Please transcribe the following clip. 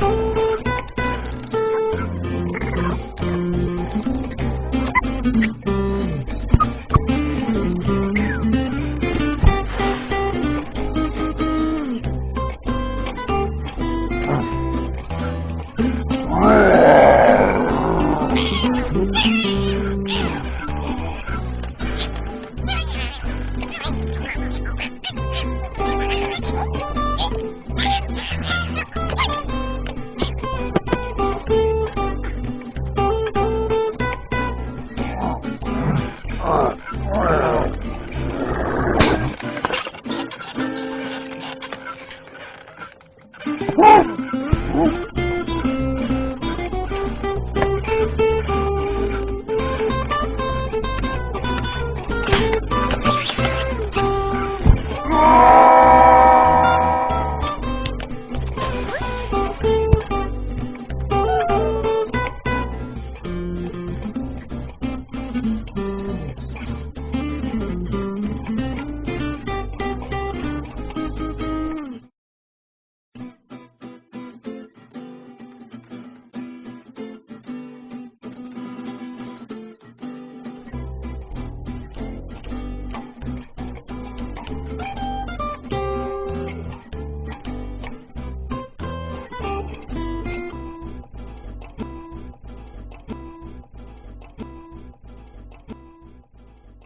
Bye. Woo!